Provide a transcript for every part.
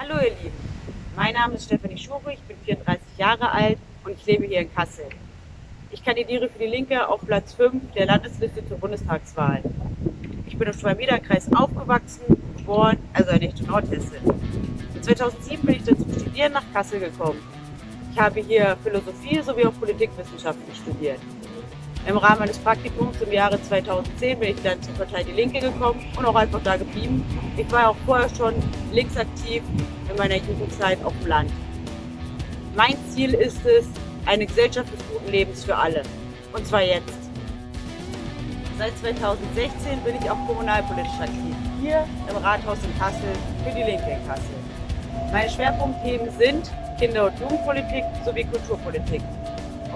Hallo ihr Lieben, mein Name ist Stefanie Schure, ich bin 34 Jahre alt und ich lebe hier in Kassel. Ich kandidiere für die Linke auf Platz 5 der Landesliste zur Bundestagswahl. Ich bin im Schwalm-Eder-Kreis aufgewachsen, geboren, also eine echte Nordhessin. 2007 bin ich dann zum Studieren nach Kassel gekommen. Ich habe hier Philosophie sowie auch Politikwissenschaften studiert. Im Rahmen meines Praktikums im Jahre 2010 bin ich dann zur Partei Die Linke gekommen und auch einfach da geblieben. Ich war auch vorher schon linksaktiv in meiner Jugendzeit auf dem Land. Mein Ziel ist es, eine Gesellschaft des guten Lebens für alle. Und zwar jetzt. Seit 2016 bin ich auch kommunalpolitisch aktiv. Hier im Rathaus in Kassel für die Linke in Kassel. Meine Schwerpunktthemen sind Kinder- und Jugendpolitik sowie Kulturpolitik.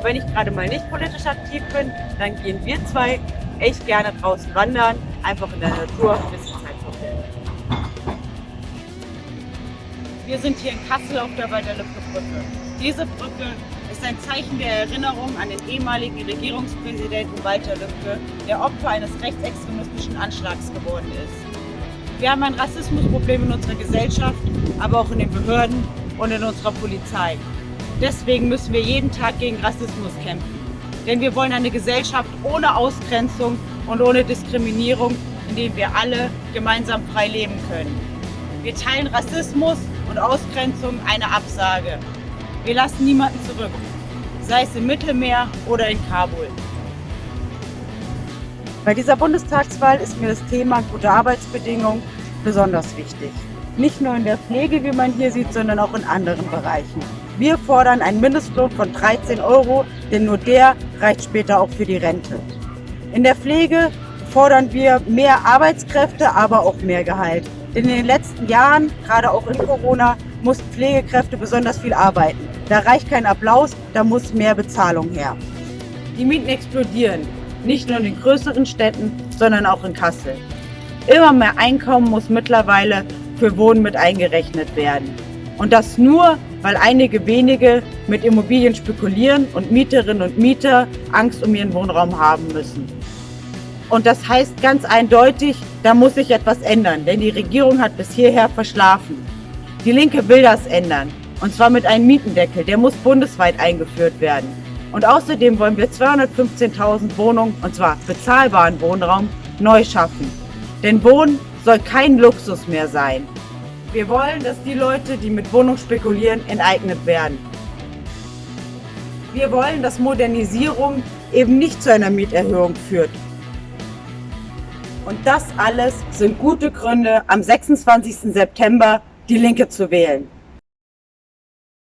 Und wenn ich gerade mal nicht politisch aktiv bin, dann gehen wir zwei echt gerne draußen wandern, einfach in der Natur ein bisschen Zeit verbringen. Wir sind hier in Kassel auf der Walter-Lübcke-Brücke. Diese Brücke ist ein Zeichen der Erinnerung an den ehemaligen Regierungspräsidenten Walter Lübcke, der Opfer eines rechtsextremistischen Anschlags geworden ist. Wir haben ein Rassismusproblem in unserer Gesellschaft, aber auch in den Behörden und in unserer Polizei. Deswegen müssen wir jeden Tag gegen Rassismus kämpfen. Denn wir wollen eine Gesellschaft ohne Ausgrenzung und ohne Diskriminierung, in der wir alle gemeinsam frei leben können. Wir teilen Rassismus und Ausgrenzung eine Absage. Wir lassen niemanden zurück, sei es im Mittelmeer oder in Kabul. Bei dieser Bundestagswahl ist mir das Thema gute Arbeitsbedingungen besonders wichtig. Nicht nur in der Pflege, wie man hier sieht, sondern auch in anderen Bereichen. Wir fordern einen Mindestlohn von 13 Euro, denn nur der reicht später auch für die Rente. In der Pflege fordern wir mehr Arbeitskräfte, aber auch mehr Gehalt. Denn in den letzten Jahren, gerade auch in Corona, mussten Pflegekräfte besonders viel arbeiten. Da reicht kein Applaus, da muss mehr Bezahlung her. Die Mieten explodieren, nicht nur in den größeren Städten, sondern auch in Kassel. Immer mehr Einkommen muss mittlerweile für Wohnen mit eingerechnet werden. Und das nur, weil einige wenige mit Immobilien spekulieren und Mieterinnen und Mieter Angst um ihren Wohnraum haben müssen. Und das heißt ganz eindeutig, da muss sich etwas ändern, denn die Regierung hat bis hierher verschlafen. Die Linke will das ändern, und zwar mit einem Mietendeckel, der muss bundesweit eingeführt werden. Und außerdem wollen wir 215.000 Wohnungen, und zwar bezahlbaren Wohnraum, neu schaffen. Denn Wohnen soll kein Luxus mehr sein. Wir wollen, dass die Leute, die mit Wohnung spekulieren, enteignet werden. Wir wollen, dass Modernisierung eben nicht zu einer Mieterhöhung führt. Und das alles sind gute Gründe, am 26. September die Linke zu wählen.